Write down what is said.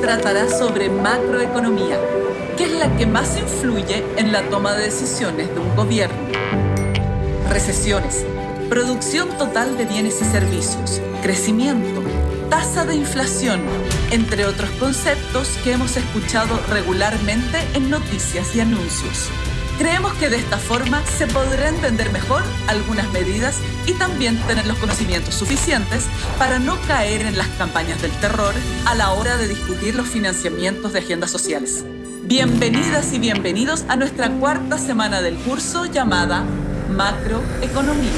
tratará sobre macroeconomía, que es la que más influye en la toma de decisiones de un gobierno. Recesiones, producción total de bienes y servicios, crecimiento, tasa de inflación, entre otros conceptos que hemos escuchado regularmente en noticias y anuncios. Creemos que de esta forma se podrá entender mejor algunas medidas y también tener los conocimientos suficientes para no caer en las campañas del terror a la hora de discutir los financiamientos de agendas sociales. Bienvenidas y bienvenidos a nuestra cuarta semana del curso llamada Macroeconomía.